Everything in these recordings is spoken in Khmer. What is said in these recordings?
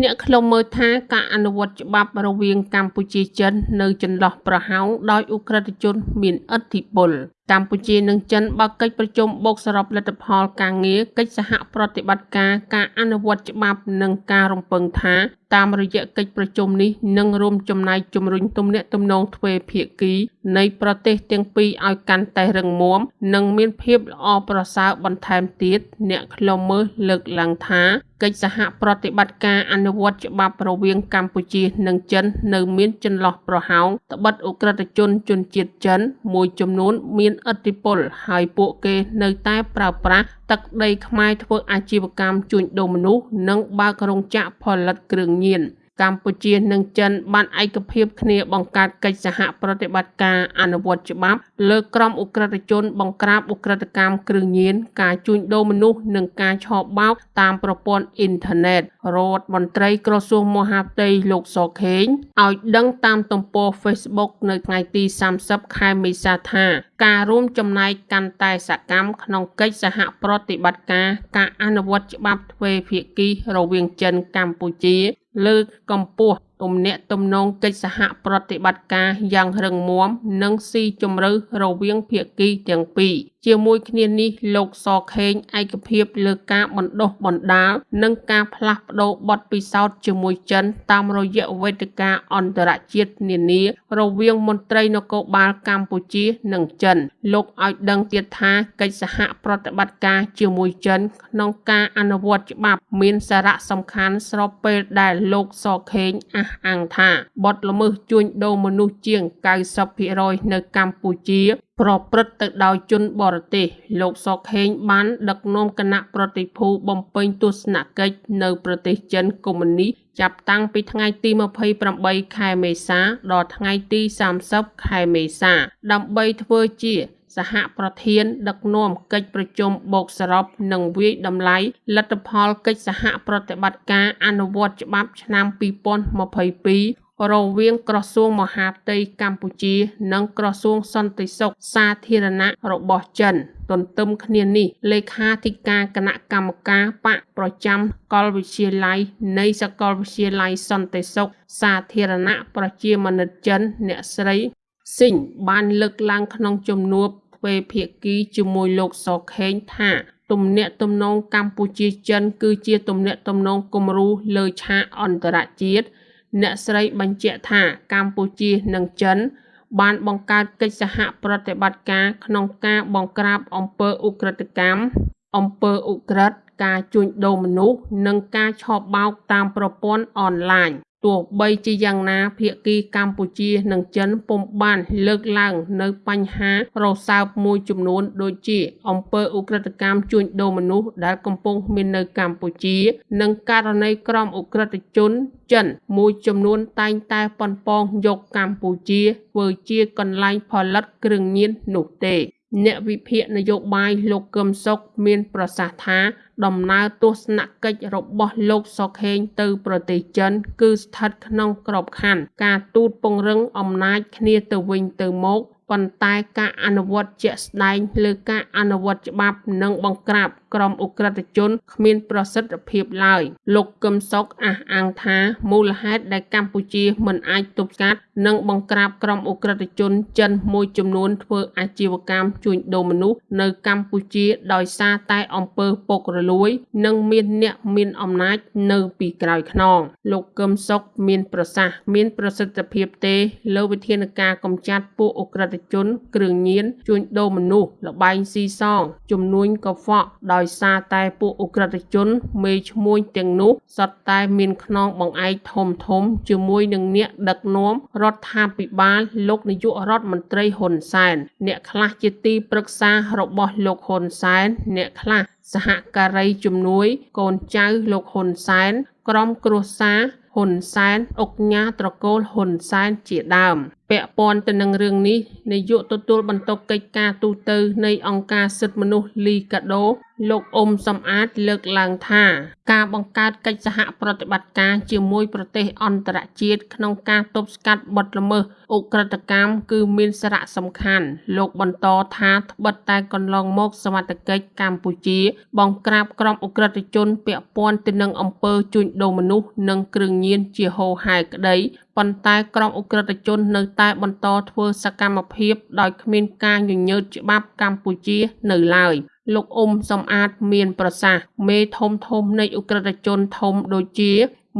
អ្នកខ្លុំមើលថាការអនុវត្តច្បាប់រវាងកម្ពុជាចិននៅចន្លោះប្រហោងដោយអ ுக ្រិតជនមានឥទ្ធិពល កម្ពុជានិងចិនបើកកិច្ចប្រជុំបូកសរុបលទ្ធផលការងារកិច្ចសហប្រតិបត្តិការការអនុវត្តច្បាប់និងការរំពឹងថាតាមរយៈកិច្ចប្រជុំនេះនឹងរួមចំណែកជំរុញទំនាក់ទំនងទ្វេភាគីនៃប្រទេសទាំងពីរឲ្យកាន់តែរឹងមាំនិងមានភាពល្អប្រសើរបន្ថែមទៀតអ្នកខ្លុំមើលលើកឡើងថាកិច្ចសហប្រតិបត្តិការអនុវត្តច្បាប់រវាងកម្ពុជានិងចិននៅមានចន្លោះប្រហោងត្បិតអ ுக ្រិតជនជនជាតិចិនមួយចំនួនមានឥទ្ធិពលហើយពួកគេនៅតែប្រើប្រាស់ទឹកដីខ្មែរធ្វើអាជីវកម្មជួញដូរមនុស្សនិងបើករោងចក្រផលិតគ្រឿងញៀន កម្ពុជានិងចិនបានឯកភាពគ្នាបង្កើតកិច្ចសហប្រតិបត្តិការអនុវត្តច្បាប់ លើក្រុមអ ுக ្រិតជន បង្ក្រាបអ ுக ្រិតកម្មគ្រឿងញៀនការជួញដូរមនុស្សនិងការឆបោកតាមប្រព័ន្ធអ៊ីនធឺណិតរដ្ឋមន្ត្រីក្រសួងមហាផ្ទៃលោកសខេងឲ្យដឹងតាមទំព័រ Facebook នៅថ្ងៃទី30ខែមេសាថាការរួមចំណែកកាន់តែសកម្មក្នុងកិច្ចសហប្រតិបត្តិការការអនុវត្តច្បាប់ទ្វេភាគីរវាងចិនកម្ពុជា លើកកម្ពស់ ទំនាក់ទំនងកិច្ចសហប្រតិបត្តិការយ៉ាងរឹងមាំនិងស៊ីជម្រៅរវាងភាគីទាំងពីរជាមួយគ្នានេះលោកសខេងឯកភាពលើការបណ្ដុះបណ្ដាល និងការផ្លាស់ប្ដូរបទពិសោធន៍ជាមួយចិន តាមរយៈវេទិកាអន្តរជាតិនានា រវាងមន្ត្រីនគរបាលកម្ពុជានិងចិន លោកឲ្យដឹងទៀតថាកិច្ចសហប្រតិបត្តិការជាមួយចិន ក្នុងការអនុវត្តច្បាប់ មានសារៈសំខាន់ស្របពេលដែលលោកសខេងអះអាងថាបទល្មើសជួញដូរមនុស្សជាង90%នៅកម្ពុជាប្រព្រឹត្តទៅដោយជនបរទេសលោកសខេងបានដឹកនាំគណៈប្រតិភូបំពេញទស្សនកិច្ចនៅប្រទេសចិនកុម្មុយនីសចាប់តាំងពីថ្ងៃទី28ខែមេសា ដល់ថ្ងៃទី30ខែមេសា ដើម្បីធ្វើជា សហប្រធាន ដឹកនាំកិច្ចប្រជុំបូកសរុបនិងវាយតម្លៃលទ្ធផលកិច្ចសហប្រតិបត្តិការអនុវត្តច្បាប់ឆ្នាំ2022រវាងក្រសួងមហាផ្ទៃកម្ពុជា និងក្រសួងសន្តិសុខសាធារណៈរបស់ចិន ទន្ទឹមគ្នានេះលេខាធិការគណៈកម្មការបកប្រចាំកលវិទ្យាល័យនៃសាកលវិទ្យាល័យសន្តិសុខសាធារណៈប្រជាមានិតចិនអ្នកស្រីស៊ីងបានលើកឡើងក្នុងជំនួប ទ្វេភាគីជាមួយលោកសខេងថាទំនាក់ទំនងកម្ពុជាចិន គឺជាទំនាក់ទំនងគំរូលើឆាកអន្តរជាតិអ្នកស្រីបញ្ជាក់ថាកម្ពុជានិងចិន បានបង្កើតកិច្ចសហប្រតិបត្តិការក្នុងការបង្ក្រាបអំពើឧក្រិដ្ឋកម្មអំពើឧក្រិដ្ឋការជួញដូរមនុស្សនិងការឆបោកតាមប្រព័ន្ធអនឡាញ ទោះបីជាយ៉ាងណាភាគីកម្ពុជានិងចិនពុំបានលើកឡើងនៅបញ្ហារសើបមួយចំនួនដូចជាអំពើឧក្រិដ្ឋកម្មជួញដូរមនុស្សដែលកំពុងមាននៅកម្ពុជា និងករណីក្រុមឧក្រិដ្ឋជនចិនមួយចំនួនតែងតែប៉ុនប៉ងយកកម្ពុជាធ្វើជាកន្លែងផលិតគ្រឿងញៀននោះទេអ្នកវិភាគនយោបាយលោកកឹមសុខមានប្រសាសន៍ថា ដំណើរទស្សនកិច្ចរបស់លោកសុខេងទៅប្រទេសចិន គឺស្ថិតក្នុងក្របខ័ណ្ឌការទូតពង្រឹងអំណាចគ្នាទៅវិញទៅមកប៉ុន្តែការអនុវត្តជាក់ស្ដែងលើការអនុវត្តច្បាប់និងបង្ក្រាប ក្រុមអ ுக ្រិតជនគ្មានប្រសិទ្ធភាពឡើយលោកកឹមសុខអះអាងថាមូលហេតុដែលកម្ពុជាមិនអាចទប់ស្កាត់និងបង្ក្រាបក្រុមអ ுக ្រិតជនចិនមួយចំនួនធ្វើអាជីវកម្មជួញដូរមនុស្សនៅកម្ពុជាដោយសារតែអំពើពុករលួយនិងមានអ្នកមានអំណាចនៅពីក្រោយខ្នងលោកកឹមសុខមានប្រសាសន៍មានប្រសិទ្ធភាពទេលើវិធានការកម្ចាត់ពួកអ ுக ្រិតជនគ្រឿងញៀនជួញដូរមនុស្សលបែងស៊ីសងជំនួញកខ្វក់ដោយ យសារតែពួកអ ுக ្រិតជនមេឈ្មួញទាំងនោះសុទ្ធតែមានខ្នងបង្អែកធំធំ ជាមួយនឹងអ្នកដឹកនាំរដ្ឋាភិបាលលោកនាយករដ្ឋមន្ត្រីហ៊ុនសែន អ្នកខ្លះជាទីប្រឹក្សារបស់លោកហ៊ុនសែន អ្នកខ្លះសហការីជំនួយកូនចៅលោកហ៊ុនសែន ក្រុមគ្រួសារ ហ៊ុនសែនអុកញ៉ាត្រកូលហ៊ុនសែនជាដើម ពាក់ព័ន្ធទៅនឹងរឿងនេះនាយកទទួលបន្ទុកកិច្ចការទូតនៃអង្គការសិទ្ធិមនុស្សលីកាដូ លោកអ៊ុំសំអាតលើកឡើងថា ការបង្កើតកិច្ចសហប្រតិបត្តិការជាមួយប្រទេសអន្តរជាតិក្នុងការទប់ស្កាត់បទល្មើសឧក្រិដ្ឋកម្មគឺមានសារៈសំខាន់លោកបន្តថាត្បិតតែកន្លងមកសមត្ថកិច្ចកម្ពុជាបង្ក្រាបក្រុមឧក្រិដ្ឋជនពាក់ព័ន្ធទៅនឹងអំពើជួញដូរមនុស្សនិងគ្រឿងញៀនជាហូរហែក្តីប៉ុន្តែក្រុមអ ுக ្រិតជននៅតែបន្តធ្វើសកម្មភាពដោយគ្មានការញញើតច្បាប់កម្ពុជានៅឡើយលោកអ៊ុំសំអាតមានប្រសាសន៍មេធំធំនៃអ ுக ្រិតជនធំដូចជា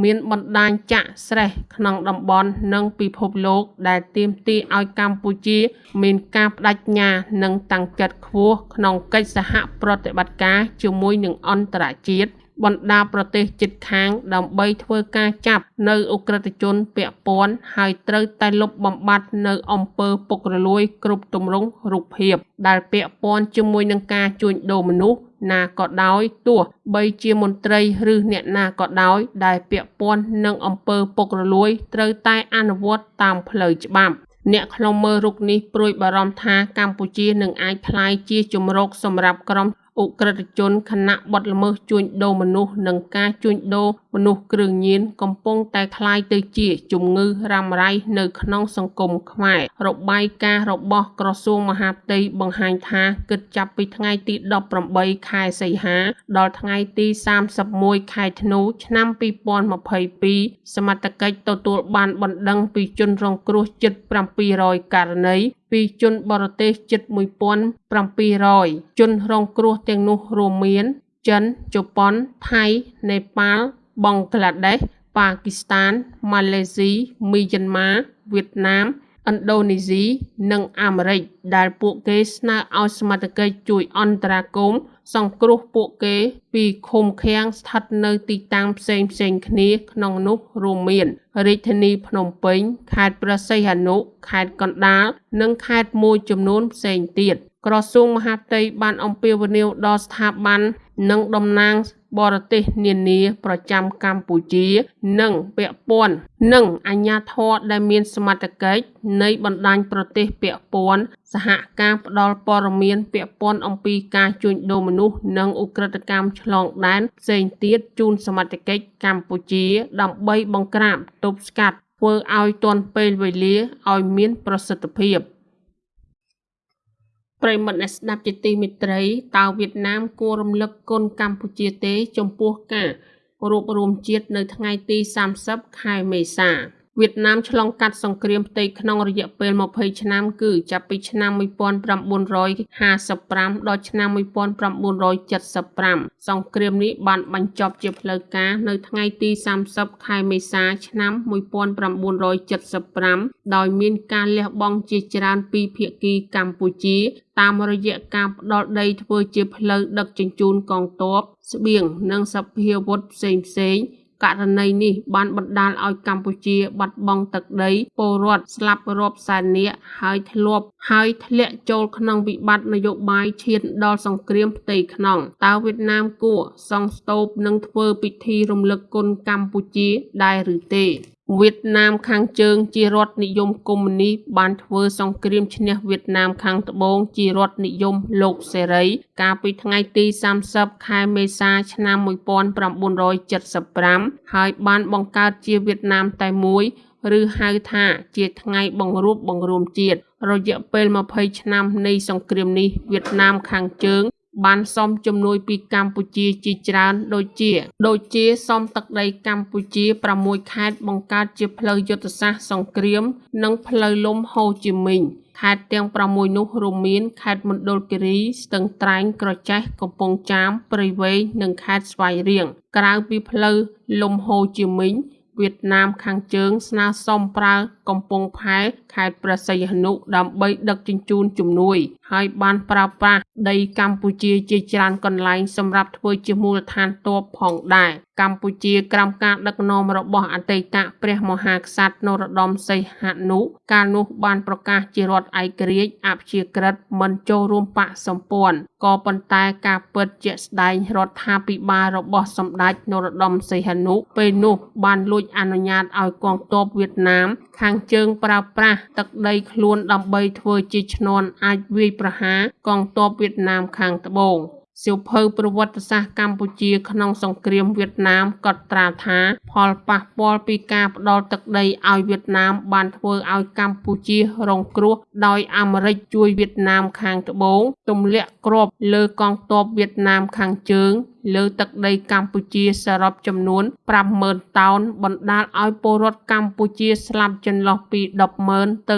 មានបណ្ដាញចាក់ស្រេះក្នុងតំបន់និងពិភពលោកដែលទាមទារឲ្យកម្ពុជា មានការបដិញ្ញានិងតាំងចិត្តខ្ពស់ក្នុងកិច្ចសហប្រតិបត្តិការជាមួយនឹងអន្តរជាតិ បណ្ដាប្រទេសជិតខាងដើម្បីធ្វើការចាប់នៅអ ுக ្រិតជនពាក់ព័ន្ធហើយត្រូវតែលុបបំបាត់នៅអំពើពុករលួយគ្រប់ទម្រង់រូបភាព ដែលពាក់ព័ន្ធជាមួយនឹងការជួញដូរមនុស្សណាក៏ដោយទោះបីជាមន្ត្រីឬអ្នកណាក៏ដោយ ដែលពាក់ព័ន្ធនឹងអំពើពុករលួយត្រូវតែអនុវត្តតាមផ្លូវច្បាប់អ្នកខ្លុំមើលរុកនេះព្រួយបារម្ភថាកម្ពុជានឹងអាចក្លាយជាជំរកសម្រាប់ក្រុមឧក្រិដ្ឋជនខណៈបទល្មើសជួញដូរមនុស្សនិងការជួញដូរមនុស្សគ្រឿងញៀនកំពុងតែคล้ายទៅជាជំងឺរ៉ាំរ៉ៃនៅក្នុងសង្គមខ្មែររបាយការណ៍របស់ក្រសួងមហាផ្ទៃបង្ហាញថាគិតចាប់ពីថ្ងៃទី18ខែសីហាដល់ថ្ងៃទី31ខែធ្នូឆ្នាំ2022សមត្ថកិច្ចទទួលបានបណ្ដឹងពីជនរងគ្រោះជិត700ករណី ពីជនបរទេសជិត1700ជនរងគ្រោះទាំងនោះរួមមាន ចិនជប៉ុនថៃនេប៉ាល់បង់ក្លាដេសប៉ាគីស្ថានម៉ាឡេស៊ីមីយ៉ាន់ម៉ាវៀតណាមឥណ្ឌូនេស៊ីនិងអាមេរិកដែលពួកគេស្នើឲ្យសមត្ថកិច្ចជួយអន្តរាគមន៍ សង្គ្រោះពួកគេពីឃុំឃាំងស្ថិតនៅទីតាំងផ្សេងផ្សេងគ្នាក្នុងនោះរួមមានរាជធានីភ្នំពេញ ខេត្តព្រះសីហនុខេត្តកណ្ដាលនិងខេត្តមួយចំនួនផ្សេងទៀតក្រសួងមហាផ្ទៃបានអំពាវនាវដល់ស្ថាប័ននិងតំណាង បរទេសនានាប្រចាំកម្ពុជា និងពាក់ព័ន្ធនិងអាជ្ញាធរដែលមានសមត្ថកិច្ចនៃបណ្ដាញប្រទេសពាក់ព័ន្ធសហការផ្ដល់ព័ត៌មានពាក់ព័ន្ធអំពីការជួញដូរមនុស្សនិងឧក្រិដ្ឋកម្មឆ្លងដែនផ្សេងទៀតជូនសមត្ថកិច្ចកម្ពុជា ដើម្បីបង្ក្រាបទប់ស្កាត់ធ្វើឲ្យទាន់ពេលវេលាឲ្យមានប្រសិទ្ធភាព ប្រិមត្តអ្នកស្ដាប់ជាទីមេត្រីតើវៀតណាមគួររំលឹកគុណកម្ពុជាទេ ចំពោះការរួបរวมជាតិនៅថ្ងៃទី30ខែមេសា វៀតណាមឆ្លងកាត់សង្គ្រាមផ្ទៃក្នុងរយៈពេល20ឆ្នាំគឺចាប់ពីឆ្នាំ1955ដល់ឆ្នាំ1975សង្គ្រាមនេះបានបញ្ចប់ជាផ្លូវការនៅថ្ងៃទី30ខែមេសាឆ្នាំ1975ដោយមានការលះបង់ជាច្រើនពីភាគីកម្ពុជាតាមរយៈការផ្ដល់ដីធ្វើជាផ្លូវដឹកជញ្ជូនកងទ័ពស្បៀងនិងសភាវុធផ្សេងៗ ករណីនេះបានបណ្ដាលឲ្យកម្ពុជាបាត់បង់ទឹកដីពលរដ្ឋស្លាប់រាប់សែននាក់ហើយធ្លាប់ហើយធ្លាក់ចូលក្នុងវិបត្តិនយោបាយឈានដល់សង្គ្រាមផ្ទៃក្នុងតើវៀតណាមគួរសង់ស្ទូបនិងធ្វើពិធីរំលឹកគុណកម្ពុជាដែរឬទេ វៀតណាមខាងជើងជារដ្ឋនិយមកុម្មុយនីសបានធ្វើសង្គ្រាមឈ្នះវៀតណាមខាងត្បូងជារដ្ឋនិយមលោកសេរី កាលពីថ្ងៃទី30ខែមេសាឆ្នាំ1975ហើយបានបង្កើតជាវៀតណាមតែមួយឬហៅថាជាថ្ងៃបង្រួបបង្រួមជាតិរយៈពេល20ឆ្នាំនៃសង្គ្រាមនេះវៀតណាមខាងជើង បានសុំជំនួយពីកម្ពុជាជាច្រើនដូចជា ដូចជាសុំទឹកដីកម្ពុជា6ខេត្តបង្កើតជាផ្លូវយុទ្ធសាស្ត្រសង្គ្រាម និងផ្លូវលំហូជីមិញខេត្តទាំង6នោះរួមមានខេត្តមណ្ឌលគិរីស្ទឹងត្រែងក្រចេះកំពង់ចាមព្រៃវែងនិងខេត្តស្វាយរៀងក្រៅពីផ្លូវលំហូជីមិញ វៀតណាមខាងជើងស្នើសុំប្រើកំពង់ផែខេត្តព្រះសីហនុដើម្បីដឹកជញ្ជូនជំនួយ ហើយបានប្រើប្រាស់ដីកម្ពុជាជាច្រើនកន្លែងសម្រាប់ធ្វើជាមូលដ្ឋានទ័ពផងដែរកម្ពុជាក្រោមការដឹកនាំរបស់អតីតព្រះមហាក្សត្រនរោត្តមសីហនុកាលនោះបានប្រកាសជារដ្ឋឯករាជ្យអព្យាក្រឹតមិនចូលរួមបកសម្ព័ន្ធក៏ប៉ុន្តែការពិតជាក់ស្ដែងរដ្ឋាភិបាលរបស់សម្ដេចនរោត្តមសីហនុពេលនោះបានលួចអនុញ្ញាតឲ្យកងទ័ពវៀតណាមខាងជើងប្រើប្រាស់ទឹកដីខ្លួនដើម្បីធ្វើជាឈ្នន់អាចវាយប្រហារកងទ័ពវៀតណាមខាងត្បូង សៀវភៅប្រវត្តិសាស្ត្រកម្ពុជាក្នុងសង្គ្រាមវៀតណាមកត់ត្រាថា ផលប៉ះពាល់ពីការផ្ដាល់ទឹកដីឲ្យវៀតណាមបានធ្វើឲ្យកម្ពុជារងគ្រោះដោយអាមេរិកជួយវៀតណាមខាងត្បូងទម្លាក់គ្រាប់លើកងទ័ពវៀតណាមខាងជើងលើទឹកដីកម្ពុជាសរុបចំនួន50000តោនបណ្ដាលឲ្យពលរដ្ឋកម្ពុជាស្លាប់ចន្លោះពី100000ទៅ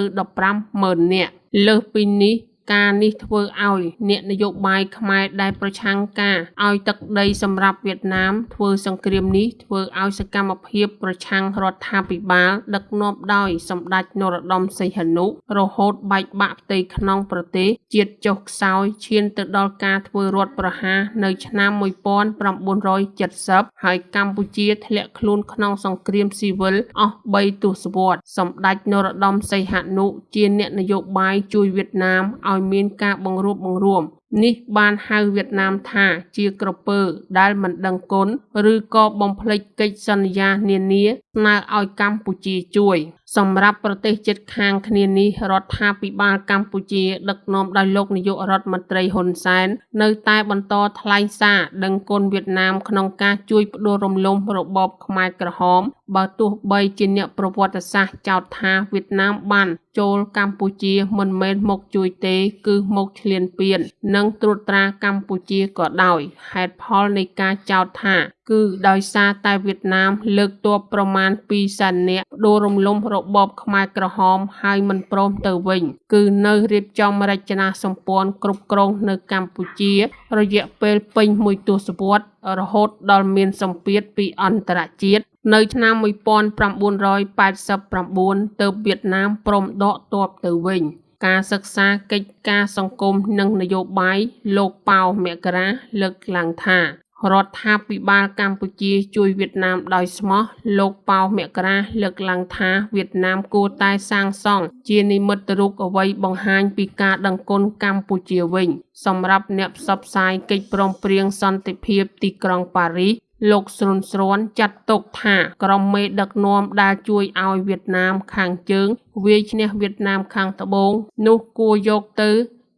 150,000នាក់លើសពីនេះ ការនេះធ្វើឲ្យអ្នកនយោបាយខ្មែរដែលប្រឆាំងការឲ្យទឹកដីសម្រាប់វៀតណាមធ្វើសង្គ្រាមនេះធ្វើឲ្យសកម្មភាពប្រឆាំងរដ្ឋាភិបាល ដឹកនាំដោយសម្ដេចនរោត្តមសីហនុរហូតបែកបាក់ផ្ទៃក្នុងប្រទេសជាតិចុះខ្សោយឈានទៅដល់ការធ្វើរដ្ឋប្រហារនៅឆ្នាំ1970ហើយកម្ពុជាធ្លាក់ខ្លួនក្នុងសង្គ្រាមស៊ីវិលអស់3ទសវត្សរ៍សម្ដេចនរោត្តមសីហនុជាអ្នកនយោបាយជួយវៀតណាមឲ្យមានការបង្រួបបង្រួមនេះបានហៅវៀតណាមថាជាក្រពើដែលមិនដឹងគុណឬក៏បំភ្លេចកិច្ចសន្យានានាស្នើឲ្យកម្ពុជាជួយ សម្រាប់ប្រទេសជិតខាងគ្នានេះរដ្ឋាភិបាលកម្ពុជា ដឹកនាំដោយលោកនាយករដ្ឋមន្ត្រីហ៊ុនសែននៅតែបន្តថ្លែងសារដឹងគុណវៀតណាមក្នុងការជួយផ្ដួលរំលំរបបខ្មែរក្រហម បើទោះបីជាអ្នកប្រវត្តិសាស្ត្រចោទថាវៀតណាមបានចូលកម្ពុជាមិនមែនមកជួយទេ គឺមកឈ្លានពាននិងត្រួតត្រាកម្ពុជាក៏ដោយហេតុផលនៃការចោទថា គឺដោយសារតែវៀតណាមលើកទ័ពប្រមាណ2សែននាក់ដួលរំលំរបបខ្មែរក្រហមហើយមិនព្រមទៅវិញ គឺនៅរៀបចំរចនាសម្ព័ន្ធគ្រប់គ្រងនៅកម្ពុជា រយៈពេលពេញមួយទសវត្សរ៍រហូតដល់មានសម្ពាធពីអន្តរជាតិនៅឆ្នាំ1989ទើបវៀតណាមព្រមដកទ័ពទៅវិញ ការសិក្សាកិច្ចការសង្គមនិងនយោបាយលោកប៉ៅមករាលើកឡើងថារដ្ឋាភិបាលកម្ពុជាជួយវៀតណាមដោយស្មោះលោកប៉ៅមករាលើកឡើងថាវៀតណាមគួរតែសាងសង់ជានិមិត្តរូបអ្វីបង្ហាញពីការដឹងគុណកម្ពុជាវិញ សម្រាប់អ្នកផ្សព្វផ្សាយកិច្ចព្រមព្រៀងសន្តិភាពទីក្រុងប៉ារីស លោកស្រុនស្រួនចាត់ទុកថាក្រុមមេដឹកនាំដែលជួយឲ្យវៀតណាមខាងជើងវាយឈ្នះវៀតណាមខាងត្បូង នោះគួរយកទៅ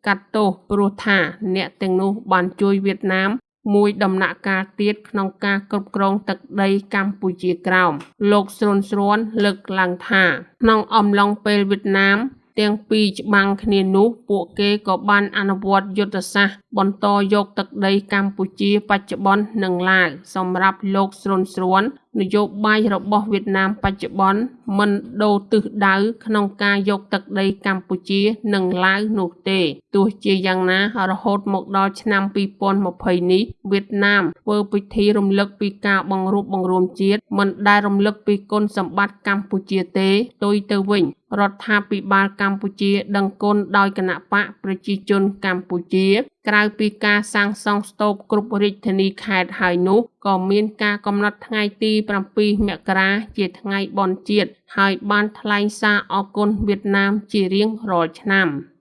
កាត់ទោសព្រោះថា អ្នកទាំងនោះបានជួយវៀតណាមមួយដំណាក់កាលទៀតក្នុងការគ្រប់គ្រងទឹកដីកម្ពុជាក្រោមលោកស្រុនស្រួនលើកឡើងថាក្នុងអំឡុងពេលវៀតណាមទាំងពីរច្បាំងគ្នានោះពួកគេក៏បានអនុវត្តយុទ្ធសាស្ត្រ បន្តយកទឹកដីកម្ពុជាបច្ចុប្បន្ននិងឡាវសម្រាប់លោកស្រុនស្រួននយោបាយរបស់វៀតណាមបច្ចុប្បន្នមិនដូរទិសដៅក្នុងការយកទឹកដីកម្ពុជានិងឡាវនោះទេទោះជាយ៉ាងណារហូតមកដល់ឆ្នាំ2020នេះវៀតណាមធ្វើពិធីរំលឹកពីការបង្រួបបង្រួមជាតិមិនដែលរំលឹកពីគុណសម្បត្តិកម្ពុជាទេផ្ទុយទៅវិញរដ្ឋាភិបាលកម្ពុជាដឹងគុណដោយគណៈបកប្រជាជនកម្ពុជា ក្រៅពីការសាងសង់ស្ទូបគ្រប់រាជធានីខេត្តហើយនោះក៏មានការកំណត់ថ្ងៃទី7មករាជាថ្ងៃបុណ្យជាតិហើយបានថ្លែងសារអគុណវៀតណាមជារៀងរាល់ឆ្នាំ។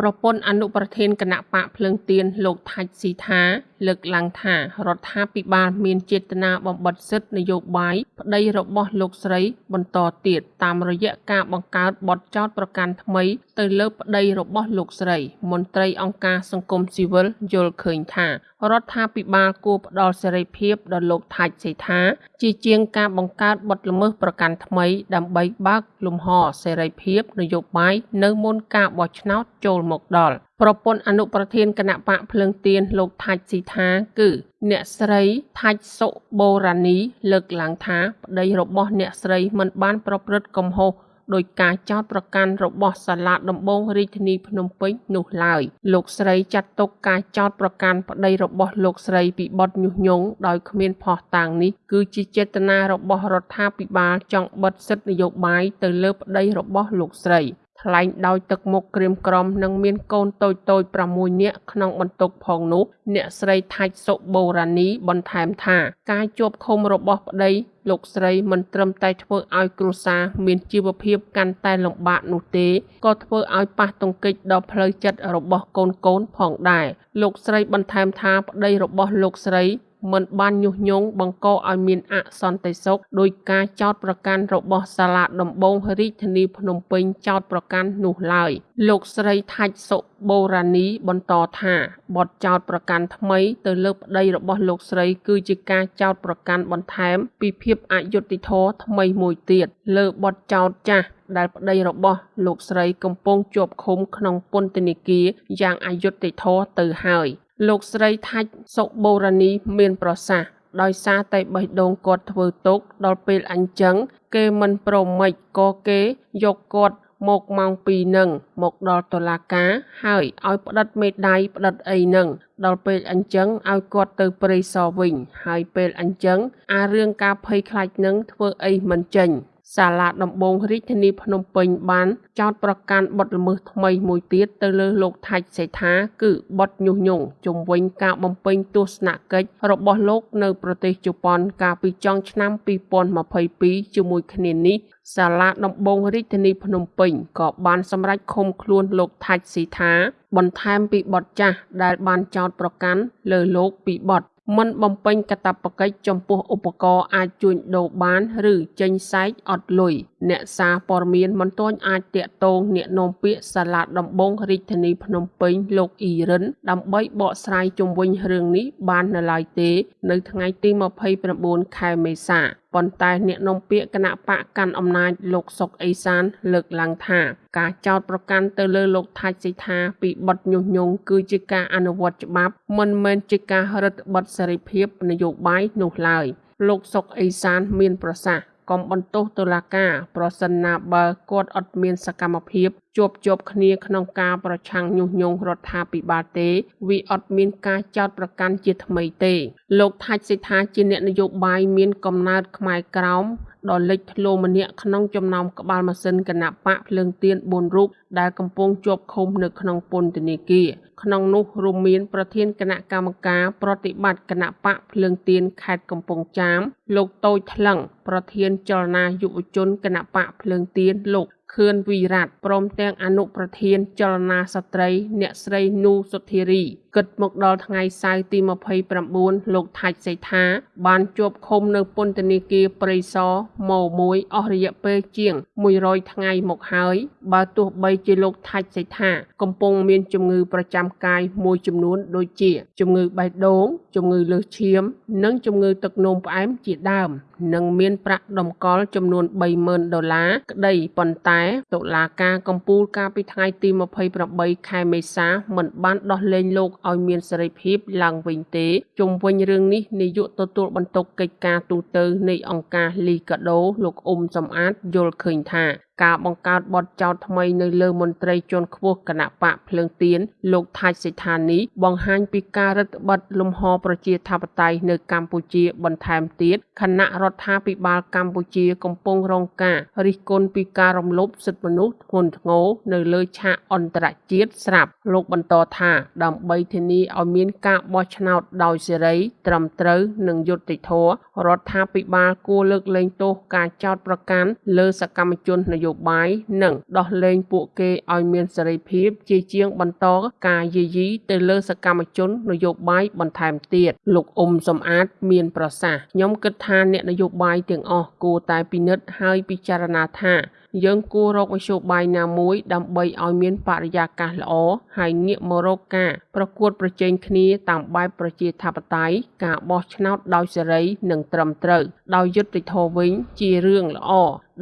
ប្រពន្ធអនុប្រធានគណៈបកភ្លើងទៀនលោកថាច់ស៊ីថាលើកឡើងថារដ្ឋាភិបាលមានចេតនាបំបិទសិទ្ធិនយោបាយប្តីរបស់លោកស្រីបន្តទៀតតាមរយៈការបង្កើតបទចោទប្រកាន់ថ្មីទៅលើប្តីរបស់លោកស្រី មន្ត្រីអង្គការសង្គមស៊ីវិលយល់ឃើញថារដ្ឋាភិបាលគួរផ្ដល់សេរីភាពដល់លោកថាច់សេថាជាជាងការបង្កើតបទល្មើសប្រកាន់ថ្មីដើម្បីបើកលំហសេរីភាពនយោបាយនៅមុនការបោះឆ្នោតចូលមកដល់ប្រពន្ធអនុប្រធានគណៈបកភ្លើងទៀនលោកថាច់ស៊ីថាគឺ អ្នកស្រីថាច់សុបូរ៉ានីលើកឡើងថាប្តីរបស់អ្នកស្រីមិនបានប្រព្រឹត្តកំហុសដោយការចោទប្រកាន់របស់សាលាដំបងរាជធានីភ្នំពេញនោះឡើយលោកស្រីចាត់ទុកការចោទប្រកាន់ប្តីរបស់លោកស្រីពីបទញុះញង់ដោយគ្មានភស្តុតាងនេះគឺជាចេតនារបស់រដ្ឋាភិបាលចង់បិទសិទ្ធិនយោបាយទៅលើប្តីរបស់លោកស្រី ថ្លែងដោយទឹកមុខក្រៀមក្រំនិងមានកូនតូចៗ6នាក់ក្នុងបន្ទុកផងនោះអ្នកស្រីថាច់សុបូរ៉ានីបន្ថែមថាការជាប់ឃុំរបស់ប្តីលោកស្រីមិនត្រឹមតែធ្វើឲ្យគ្រួសារមានជីវភាពកាន់តែលំបាកនោះទេក៏ធ្វើឲ្យប៉ះទង្គិចដល់ផ្លូវចិត្តរបស់កូនកូនផងដែរលោកស្រីបន្ថែមថាប្តីរបស់លោកស្រី មិនបានញុះញង់បង្កឲ្យមានអសន្តិសុខដោយការចោទប្រកាន់របស់សាលាដំបងរាជធានីភ្នំពេញចោទប្រកាន់នោះឡើយ លោកស្រីថាច់សុបូរ៉ានីបន្តថាបទចោទប្រកាន់ថ្មីទៅលើប្តីរបស់លោកស្រី គឺជាការចោទប្រកាន់បន្ថែម ពីភាពអយុត្តិធម៌ថ្មីមួយទៀតលើបទចោទចាស់ដែលប្តីរបស់លោកស្រីកំពុងជាប់ឃុំក្នុងពន្ធនាគារយ៉ាងអយុត្តិធម៌ទៅហើយ លោកស្រីថាច់សុបូរ៉ានីមានប្រសាសន៍ដោយសារតែបេះដូងគាត់ធ្វើទុកដល់ពេលអញ្ចឹង គេមិនព្រមមិនក៏គេយកគាត់មកម៉ោង2នឹងមកដល់តុលាការហើយឲ្យផ្តិតមេដៃផ្តិតអីនឹងដល់ពេលអញ្ចឹងឲ្យគាត់ទៅព្រៃសរវិញ ហើយពេលអញ្ចឹងអារឿងការភ័យខ្លាចនឹងធ្វើអីមិនចេញ សាលាដំបងរាជធានីភ្នំពេញបានចោទប្រកាន់បទល្មើសថ្មីមួយទៀតទៅលើលោកថាច់សេដ្ឋាគឺបទញុះញង់ជំវិញការបំពេញទស្សនកិច្ចរបស់លោកនៅប្រទេសជប៉ុនកាលពីចុងឆ្នាំ2022ជាមួយគ្នានេះសាលាដំបងរាជធានីភ្នំពេញក៏បានសម្រេចឃុំខ្លួនលោកថាច់សេដ្ឋាបន្ថែមពីបទចាស់ដែលបានចោទប្រកាន់លើលោកពីបទ មិនបំពេញកាតព្វកិច្ចចំពោះឧបករណ៍អាចជួញដូរបាន ឬចេញសែកអត់លុយអ្នកសារព័ត៌មានមិនទាន់អាចតាក់ទងអ្នកនាំពាក្យសាលាដំបងរាជធានីភ្នំពេញលោកអ៊ីរិន ដើម្បីបកស្រាយជុំវិញរឿងនេះបាននៅឡើយទេ នៅថ្ងៃទី29ខែមេសា ប៉ុន្តែអ្នកនាំពាក្យគណៈបកកាន់អំណាចលោកសុកអេសាន លើកឡើងថា ការចោទប្រកាន់ទៅលើលោកថាច់សីថាពីបទញុះញង់គឺជាការអនុវត្តច្បាប់មិនមែនជាការរឹតបន្តឹងសេរីភាពនយោបាយនោះឡើយលោកសុកអេសានមានប្រសាសន៍កុំបន្ទោសតុលាការ ប្រសិនណាបើគាត់អត់មានសកម្មភាពជាប់ជាប់គ្នាក្នុងការប្រឆាំងញុះញង់រដ្ឋាភិបាលទេវាអត់មានការចោទប្រកាន់ជាថ្មីទេ លោកថាច់សេដ្ឋាជាអ្នកនយោបាយមានកំណើតខ្មែរក្រោមដ៏លេចធ្លោម្នាក់ក្នុងចំណោមក្បាលម៉ាស៊ីនគណៈបកភ្លើងទៀន4រូបដែលកំពុងជាប់ឃុំនៅក្នុងពន្ធនាគារក្នុងនោះរួមមានប្រធានគណៈកម្មការប្រតិបត្តិគណៈបកភ្លើងទៀនខេត្តកំពង់ចាម លោកតូចថ្លឹងប្រធានចលនាយុវជនគណៈបកភ្លើងទៀនលោក ខឿនវិរៈព្រមទាំងអនុប្រធានចលនាស្ត្រី អ្នកស្រីនូសុធារីគិតមកដល់ថ្ងៃសៅរ៍ទី29លោកថាច់សេដ្ឋាបានជាប់ឃុំនៅពន្ធនាគារព្រៃសរម៉1អស់រយៈពេលជាង100ថ្ងៃមកហើយបើទោះបីជាលោកថាច់សេដ្ឋាកំពុងមានជំងឺប្រចាំកាយមួយចំនួនដូចជា ជំងឺបេះដូង ជំងឺលើសឈាម និងជំងឺទឹកនោមផ្អែមជាដើម និងមានប្រាក់តម្កល់ចំនួន30,000ដុល្លារក្តីប៉ុន្តែតុលាការកំពូលកាលពីថ្ងៃទី28ខែមេសាមិនបានដោះលែងលោកឲ្យមានសេរីភាពឡើងវិញទេជុំវិញរឿងនេះនាយកទទួលបន្ទុកកិច្ចការទូតនៃអង្គការលីកាដូលោកអ៊ុំសំអាតយល់ឃើញថា ការបង្កើតបទចោទថ្មីនៅលើមន្ត្រីជាន់ខ្ពស់គណៈបកភ្លើងទៀនលោកថាច់សេដ្ឋានីបង្ហាញពីការរឹតបន្តឹងលំហប្រជាធិបតេយ្យនៅកម្ពុជាបន្ថែមទៀតខណៈរដ្ឋាភិបាលកម្ពុជាកំពុងរងការរិះគន់ពីការរំលោភសិទ្ធិមនុស្សធ្ងន់ធ្ងរនៅលើឆាកអន្តរជាតិស្រាប់លោកបន្តថាដើម្បីធានាឲ្យមានការបោះឆ្នោតដោយសេរី ត្រឹមត្រូវនិងយុត្តិធម៌រដ្ឋាភិបាលគួរលើកលែងទោសការចោទប្រកាន់លើសកម្មជននយោបាយនិងដោះលែងពួកគេឲ្យមានសេរីភាពជាជាងបន្តការយាយីទៅលើសកម្មជននយោបាយបន្ថែមទៀតលោកអ៊ុំសំអាតមានប្រសាសន៍ខ្ញុំគិតថាអ្នកនយោបាយទាំងអស់គួរតែពិនិត្យហើយពិចារណាថាយើងគួររកមធ្យោបាយណាមួយដើម្បីឲ្យមានបរិយាកាសល្អហើយងាកមករកការប្រកួតប្រជែងគ្នាតាមបែបប្រជាធិបតេយ្យការបោះឆ្នោតដោយសេរីនិងត្រឹមត្រូវដោយយុត្តិធម៌វិញជារឿងល្អ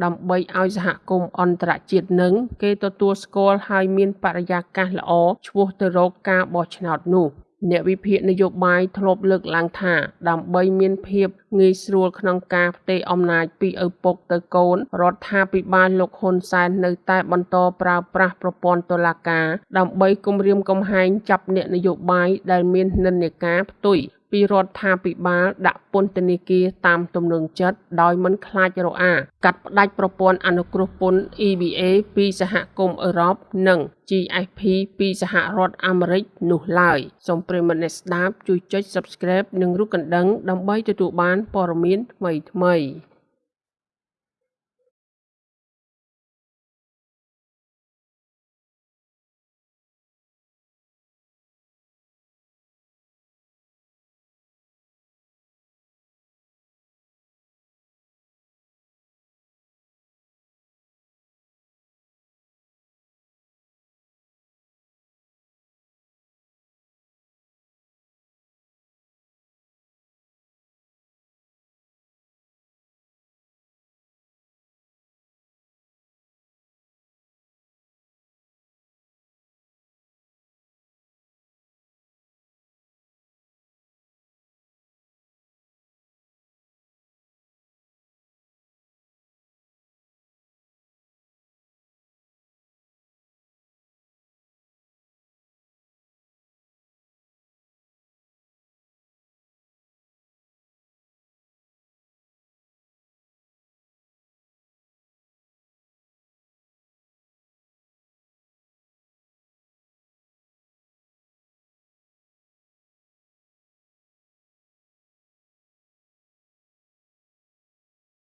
ដើម្បីឲ្យសហគមន៍អន្តរជាតិនឹងគេទទួលស្គាល់ហើយមានបរិយាកាសល្អឆ្ពោះទៅរកការបោះឆ្នោតនោះ អ្នកវិភាគនយោបាយធ្លាប់លើកឡើងថា ដើម្បីមានភាពងាយស្រួលក្នុងការផ្ទេរអំណាចពីឪពុកទៅកូន រដ្ឋាភិបាលលោកហ៊ុនសែននៅតែបន្តប្រើប្រាស់ប្រព័ន្ធតុលាការ ដើម្បីគំរាមកំហែងចាប់អ្នកនយោបាយដែលមាននិន្នាការផ្ទុយ ពីរដ្ឋាភិបាលដាក់ពន្ធនាគារតាមទំនឹងចិត្តដោយមិនខ្លាចរអាកាត់ផ្តាច់ប្រព័ន្ធអនុគ្រោះពន្ធ EBA ពីសហគមន៍អឺរ៉ុបនិង GSP ពីសហរដ្ឋអាមេរិកនោះឡើយសូមប្រិយមិត្តអ្នកស្ដាប់ជួយចុច Subscribe និងរូបកណ្ដឹងដើម្បីទទួលបានព័ត៌មានថ្មីៗ